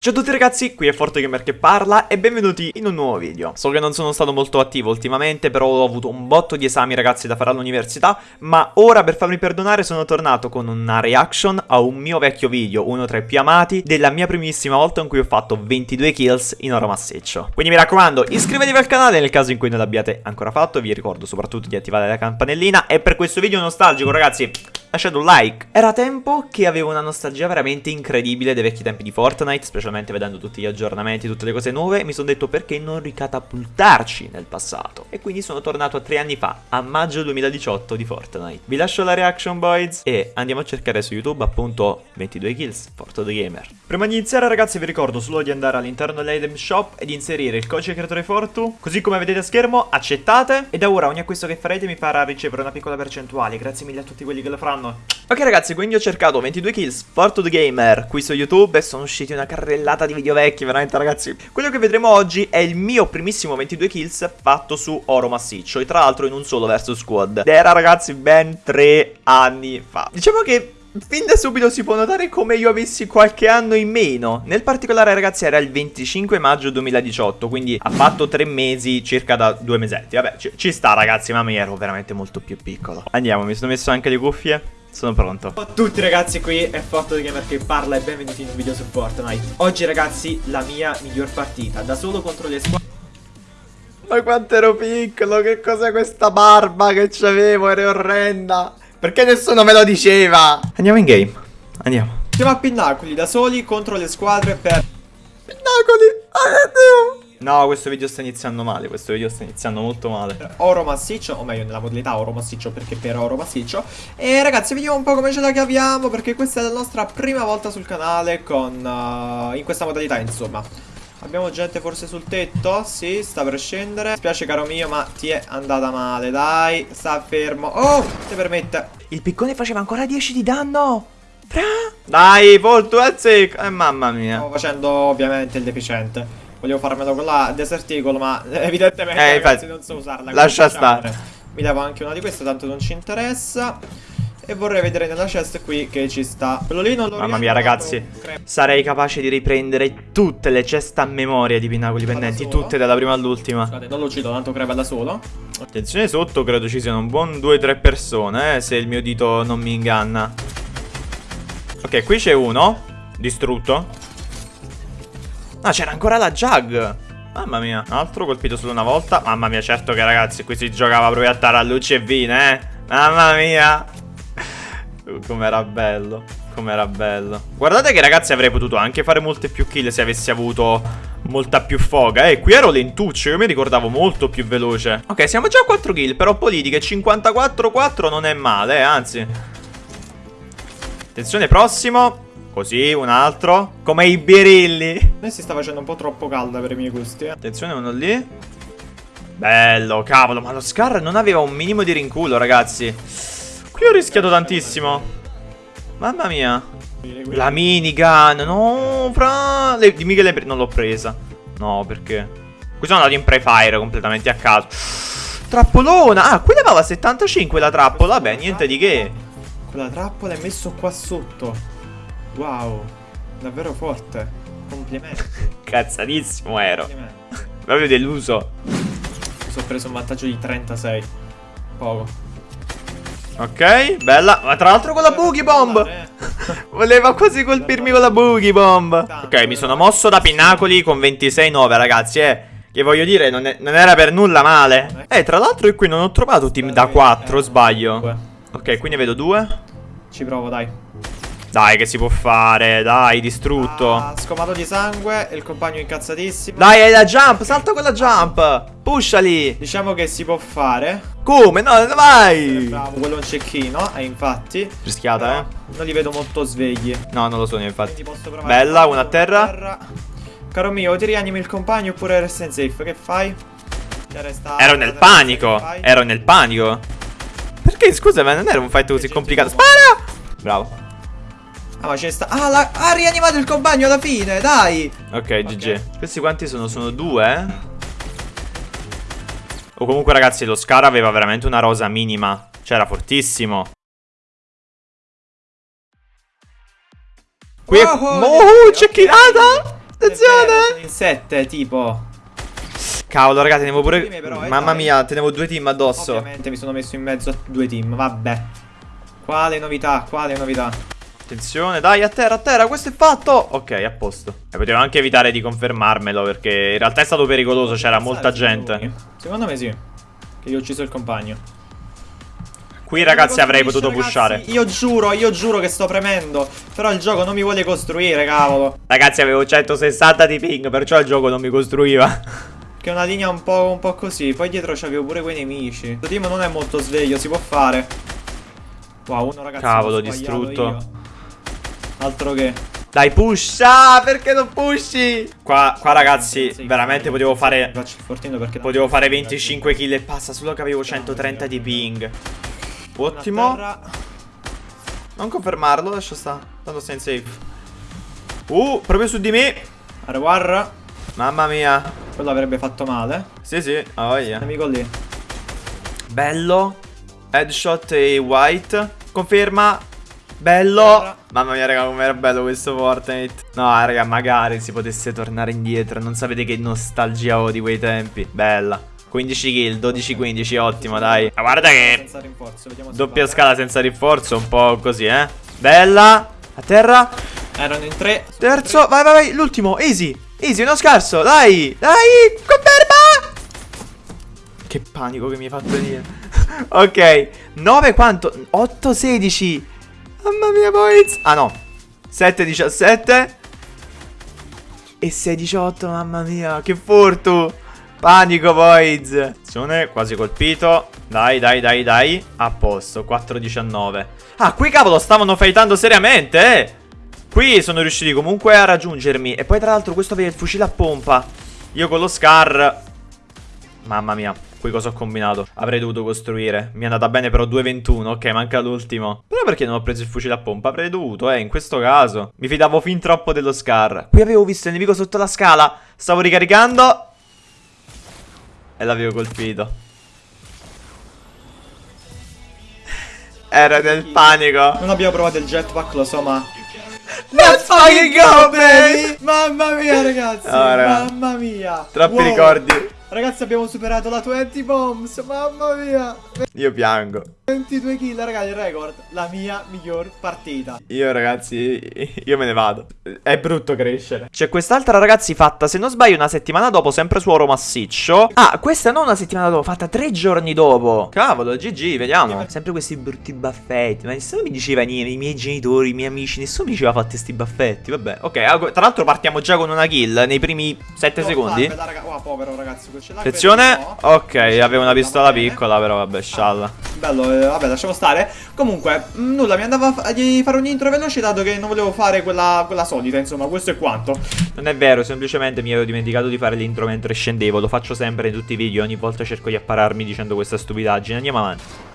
Ciao a tutti ragazzi, qui è ForteGamer che parla e benvenuti in un nuovo video. So che non sono stato molto attivo ultimamente, però ho avuto un botto di esami ragazzi da fare all'università, ma ora per farmi perdonare sono tornato con una reaction a un mio vecchio video, uno tra i più amati, della mia primissima volta in cui ho fatto 22 kills in oro massiccio. Quindi mi raccomando, iscrivetevi al canale nel caso in cui non l'abbiate ancora fatto, vi ricordo soprattutto di attivare la campanellina e per questo video nostalgico ragazzi lasciate un like. Era tempo che avevo una nostalgia veramente incredibile dei vecchi tempi di Fortnite, specialmente vedendo tutti gli aggiornamenti, tutte le cose nuove, mi sono detto perché non ricatapultarci nel passato. E quindi sono tornato a tre anni fa, a maggio 2018 di Fortnite. Vi lascio la reaction boys e andiamo a cercare su YouTube appunto 22 kills, Forto the Gamer. Prima di iniziare ragazzi vi ricordo solo di andare all'interno dell'item shop e di inserire il codice creatore Fortu, così come vedete a schermo accettate e da ora ogni acquisto che farete mi farà ricevere una piccola percentuale, grazie mille a tutti quelli che lo faranno fanno Ok ragazzi, quindi ho cercato 22 kills Forto the Gamer qui su YouTube e sono usciti una carrellata di video vecchi, veramente ragazzi. Quello che vedremo oggi è il mio primissimo 22 kills fatto su oro massiccio E tra l'altro in un solo versus squad. Ed era ragazzi ben 3 anni fa. Diciamo che Fin da subito si può notare come io avessi qualche anno in meno. Nel particolare ragazzi era il 25 maggio 2018 Quindi ha fatto tre mesi circa da due mesetti. Vabbè ci, ci sta ragazzi ma mi ero veramente molto più piccolo. Andiamo mi sono messo anche le cuffie. Sono pronto. Ciao a tutti ragazzi, qui è Forto di Gamer che parla e benvenuti in un video su Fortnite. Oggi ragazzi, la mia miglior partita, da solo contro le squadre. Ma quanto ero piccolo, che cos'è questa barba che c'avevo, era orrenda Perché nessuno me lo diceva Andiamo in game, andiamo Siamo a Pinnacoli, da soli contro le squadre per... Pinnacoli, oh Dio No, questo video sta iniziando male, questo video sta iniziando molto male. Oro massiccio, o meglio nella modalità oro massiccio perché per oro massiccio. E ragazzi, vediamo un po' come ce la caviamo perché questa è la nostra prima volta sul canale con uh, in questa modalità, insomma. Abbiamo gente forse sul tetto? Sì, sta per scendere. Mi spiace caro mio, ma ti è andata male, dai. Sta fermo. Oh, ti permette. Il piccone faceva ancora 10 di danno. Fra. Dai, Voltu, azzecca. Eh, mamma mia. Stavo facendo ovviamente il deficiente. Volevo farmelo con la Desert Eagle, ma evidentemente eh, ragazzi, non so usarla. Lascia stare. Mi levo anche una di queste, tanto non ci interessa. E vorrei vedere nella chest qui che ci sta Quello lì non lo Mamma mia ragazzi Sarei capace di riprendere tutte le ceste a memoria di Pinnacoli Pendenti Tutte dalla prima all'ultima Scusate non lo uccido tanto crepa da solo Attenzione sotto credo ci siano un buon 2-3 persone eh, Se il mio dito non mi inganna Ok qui c'è uno Distrutto Ah, c'era ancora la Jug. Mamma mia, altro colpito solo una volta. Mamma mia, certo che ragazzi, qui si giocava proprio a tarallucci e vine, eh. Mamma mia. Com'era bello. Com'era bello. Guardate che ragazzi avrei potuto anche fare molte più kill se avessi avuto molta più foga. Eh, qui ero lentuccio, io mi ricordavo molto più veloce. Ok, siamo già a 4 kill, però politiche 54-4 non è male, eh, anzi. Attenzione, prossimo. Così, un altro. Come i birilli. A si sta facendo un po' troppo calda per i miei gusti. Eh. Attenzione, uno lì. Bello, cavolo. Ma lo Scar non aveva un minimo di rinculo, ragazzi. Qui ho rischiato tantissimo. Mamma mia. La minigun. No, fra. Le... Dimmi che le... non l'ho presa. No, perché? Qui sono andato in pre-fire completamente a caso. Trappolona. Ah, qui levava 75 la trappola. Vabbè, niente di che. Quella trappola è messo qua sotto. Wow, davvero forte. Complimenti. Cazzatissimo ero. Complimenti. Proprio deluso. Mi sono preso un vantaggio di 36. Poco. Ok, bella. Ma tra l'altro con la boogie bomb. Voleva quasi colpirmi con la boogie bomb. Ok, mi sono mosso da Pinnacoli con 26-9, ragazzi, eh. Che voglio dire, non, è, non, era per nulla male. Eh, tra l'altro io qui non ho trovato team da 4, sbaglio. Ok, quindi vedo due. Ci provo, dai. Dai che si può fare. Dai distrutto. Ah, Scomato di sangue Il compagno incazzatissimo. Dai hai la jump Salta quella jump. Pushali. Diciamo che si può fare. Come? No vai. Eh, Bravo quello è un cecchino E infatti. Rischiata eh. Non li vedo molto svegli. No non lo sono infatti. Bella una a terra. terra. Caro mio ti rianimi il compagno Oppure resta in safe? Che fai? Ero nel panico. Ero nel panico. Perché scusa ma non era un fight così complicato. Spara! Bravo Ah ma c'è sta Ah la... ha rianimato il compagno alla fine Dai Ok GG Questi quanti sono? Sono due? O comunque ragazzi lo Scar aveva veramente una rosa minima Cioè era fortissimo Qui è... Oh, oh, oh cecchinata attenzione! In 7, tipo. Cavolo, ragazzi, tenevo pure. Però, eh, Mamma dai. mia, tenevo due team addosso. Ovviamente mi sono messo in mezzo a due team, vabbè. Quale novità, quale novità? Attenzione, dai, a terra, a terra, questo è fatto. Ok, a posto. E potevo anche evitare di confermarmelo perché in realtà è stato pericoloso, c'era molta gente. Secondo me sì. Che io ho ucciso il compagno. Qui, ragazzi, avrei potuto ragazzi, pushare. Io giuro, io giuro che sto premendo. Però il gioco non mi vuole costruire, cavolo. Ragazzi, avevo 160 di ping, perciò il gioco non mi costruiva. Che è una linea un po', un po' così. Poi dietro c'avevo pure quei nemici. Questo team non è molto sveglio, si può fare. Wow, uno ragazzi. Cavolo, distrutto. io. Altro che. Dai, pusha! Perché non pushi? Qua, qua ragazzi, veramente potevo fare. Faccio il fortino perché. Potevo fare 25 kill e passa, solo che avevo 130 di ping. Ottimo. Non confermarlo, lascia sta. Tanto sei in safe. Uh, proprio su di me. Arewar. Mamma mia. Quello avrebbe fatto male. Sì, sì, ha voglia. Nemico lì. Bello. Headshot e white. Conferma. Bello. Mamma mia, raga, com'era bello questo Fortnite. No, raga, magari si potesse tornare indietro. Non sapete che nostalgia ho di quei tempi. Bella. 15 kill, 12-15, ottimo, dai. Ma guarda che doppia scala senza rinforzo, un po' così, eh. Bella. A terra. Erano in tre. Terzo, vai, vai, vai. L'ultimo, easy. Easy, uno scarso. Dai, dai, conferma. Che panico che mi hai fatto venire. ok, 9 quanto? 8, 16. Mamma mia, boys. Ah no, 7, 17. E 6, 18, mamma mia, che furto. Panico, boys. Attenzione, quasi colpito. Dai, dai, dai, dai. A posto, 4, 19. Ah, qui cavolo, stavano fightando seriamente, eh. Qui sono riusciti comunque a raggiungermi. E poi tra l'altro questo aveva il fucile a pompa. Io con lo Scar... Mamma mia, qui cosa ho combinato? Avrei dovuto costruire. Mi è andata bene però 2.21. Ok, manca l'ultimo. Però perché non ho preso il fucile a pompa? Avrei dovuto, eh, in questo caso. Mi fidavo fin troppo dello Scar. Qui avevo visto il nemico sotto la scala. Stavo ricaricando. E l'avevo colpito. Era nel panico. Non abbiamo provato il jetpack, lo so, ma. Let's fucking go, baby! Mamma mia, ragazzi! Raga. Mamma mia! Troppi Wow. ricordi. Ragazzi, abbiamo superato la 20 bombs! Mamma mia! Io piango. 22 kill, raga, il record. La mia miglior partita. Io ragazzi, io me ne vado. È brutto crescere. C'è quest'altra ragazzi fatta, se non sbaglio, una settimana dopo, sempre su oro massiccio. Ah, questa non una settimana dopo, fatta tre giorni dopo. Cavolo, GG, vediamo. Sempre questi brutti baffetti. Ma nessuno mi diceva niente, i miei genitori, i miei amici, nessuno mi diceva fatti sti baffetti. Vabbè, ok. ah, Tra l'altro partiamo già con una kill nei primi 7 No, secondi. farmela, raga. Wow, povero ragazzi, Attenzione. Ok, avevo una pistola piccola, però vabbè, scialla. Bello, eh, vabbè, lasciamo stare. Comunque, mh, nulla, mi andava di fare un intro veloce dato che non volevo fare quella, quella solita, insomma, questo è quanto. Non è vero, semplicemente mi ero dimenticato di fare l'intro mentre scendevo. Lo faccio sempre in tutti i video. Ogni volta cerco di appararmi dicendo questa stupidaggine. Andiamo avanti.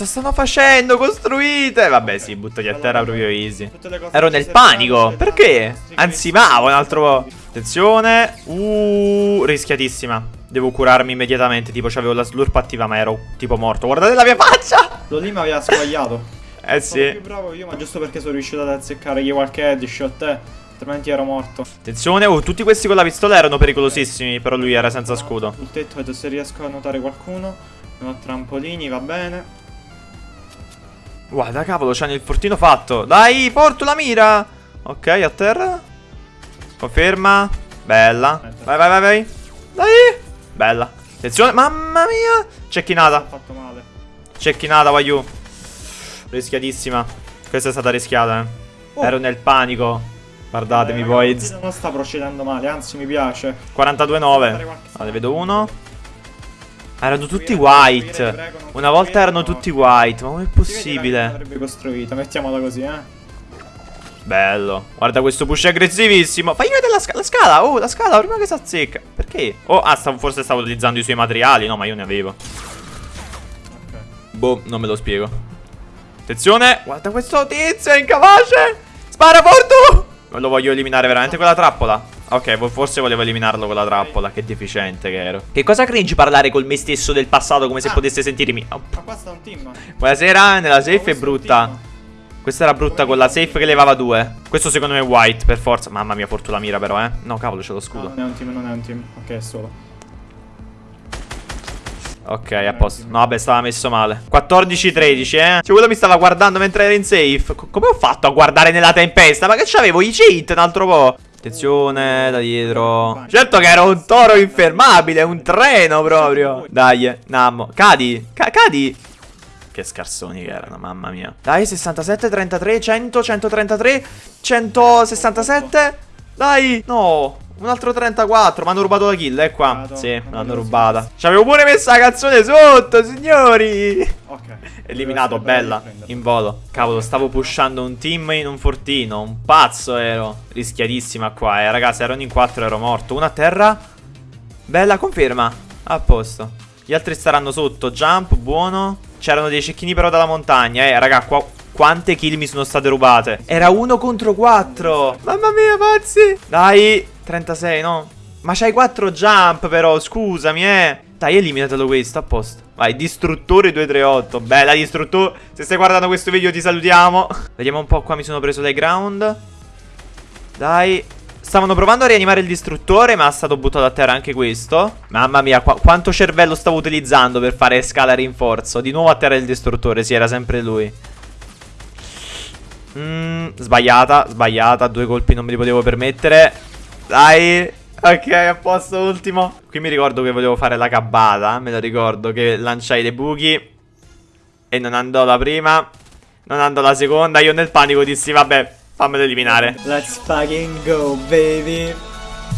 Cosa stanno facendo? Costruite! Vabbè, sì, buttati a terra proprio easy. Ero nel panico. Perché? sì, Ansimavo un altro po'. Attenzione. Uh, rischiatissima. Devo curarmi immediatamente. Tipo, c'avevo la slurp attiva, ma ero tipo morto. Guardate la mia faccia! Lo lì mi aveva sbagliato. Eh Sono sì. più bravo io, ma giusto perché sono riuscito ad azzeccare qualche headshot, eh. Altrimenti ero morto. Attenzione, oh, tutti questi con la pistola erano pericolosissimi. Però lui era senza scudo. Sul tetto vedo se riesco a notare qualcuno. Non ho trampolini, va bene. Guarda, cavolo, c'hanno il fortino fatto. Dai, porto la mira. Ok, a terra. Conferma. Bella. Vai, vai, vai, vai. Dai. Bella. Attenzione, mamma mia. Cecchinata. fatto male. Cecchinata, vai giù. Rischiatissima. Questa è stata rischiata, eh. Oh. Ero nel panico. Guardatemi, Eh, boys. Non sta procedendo male, anzi mi piace. 42-9. Ah, ne vedo uno. Erano tutti white. Una volta erano tutti white. Ma com'è possibile? Avrebbe costruito, mettiamola così, eh. Bello. Guarda questo push aggressivissimo. Fai vedere la, sca- la scala. Oh, la scala prima che si azzecca. Perché? Oh, ah, stavo- forse stavo utilizzando i suoi materiali. No, ma io ne avevo. Ok. Boh, non me lo spiego. Attenzione. Guarda questo tizio, è incapace. Spara Fortu. Lo voglio eliminare veramente con la trappola. Ok, forse volevo eliminarlo con la trappola. Che deficiente che ero. Che cosa cringe parlare con me stesso del passato come se Ah. potesse sentirmi. Oh, Ma qua sta un team. Buonasera, nella safe è brutta. Questa era brutta con la safe che levava due. Questo secondo me è white, per forza. Mamma mia, fortuna mira però, eh. No, cavolo, c'è lo No, scudo. non è un team, non è un team. Ok, è solo. Ok, a posto. No, vabbè, stava messo male. 14-13, eh. Cioè, quello mi stava guardando mentre era in safe. Co- come ho fatto a guardare nella tempesta? Ma che c'avevo i cheat un altro po'. Attenzione, da dietro. Certo che era un toro infermabile, un treno proprio. Dai, Nammo. Cadi, ca- cadi. Che scarsoni che erano, mamma mia. Dai, 67, 33, 100, 133, 167. Dai, no. Un altro 34, mi hanno rubato la kill, è qua. Rubato. Sì, me l'hanno rubata. Ci avevo pure messo la canzone sotto, signori. Ok. Eliminato, bella, in volo. Cavolo, stavo pushando un team in un fortino. Un pazzo ero. Rischiatissima qua, eh. Ragazzi, ero in 4, ero morto. Una a terra. Bella, conferma. A posto. Gli altri staranno sotto. Jump, buono. C'erano dei cecchini però dalla montagna, eh. Raga, qua... Quante kill mi sono state rubate? Era uno contro 4. Mamma mia, pazzi. Dai, 36, no? Ma c'hai 4 jump però, scusami, eh. Dai, eliminatelo questo, a posto. Vai, distruttore 238. Bella, distruttore. Se stai guardando questo video ti salutiamo. Vediamo un po' qua mi sono preso l'high ground. Dai. Stavano provando a rianimare il distruttore, ma è stato buttato a terra anche questo. Mamma mia, qua- quanto cervello stavo utilizzando per fare scala rinforzo. Di nuovo a terra il distruttore, sì, era sempre lui. Mm, sbagliata, sbagliata. Due colpi non me li potevo permettere. Dai. Ok, a posto, ultimo. Qui mi ricordo che volevo fare la cabbata. Me lo ricordo che lanciai dei buchi. E non andò la prima. Non andò la seconda. Io nel panico dissi, vabbè, fammelo eliminare. Let's fucking go, baby.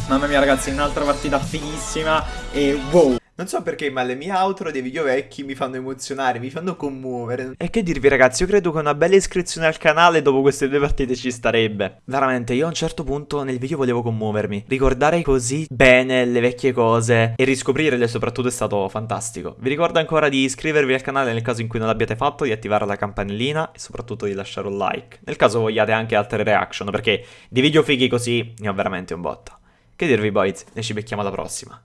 Mamma mia, ragazzi, un'altra partita fighissima. E wow. Non so perché, ma le mie outro dei video vecchi mi fanno emozionare, mi fanno commuovere. E che dirvi, ragazzi, io credo che una bella iscrizione al canale dopo queste due partite ci starebbe. Veramente, io a un certo punto nel video volevo commuovermi. Ricordare così bene le vecchie cose e riscoprirle soprattutto è stato fantastico. Vi ricordo ancora di iscrivervi al canale nel caso in cui non l'abbiate fatto, di attivare la campanellina e soprattutto di lasciare un like. Nel caso vogliate anche altre reaction, perché di video fighi così ne ho veramente un botto. Che dirvi, boys? Noi ci becchiamo alla prossima.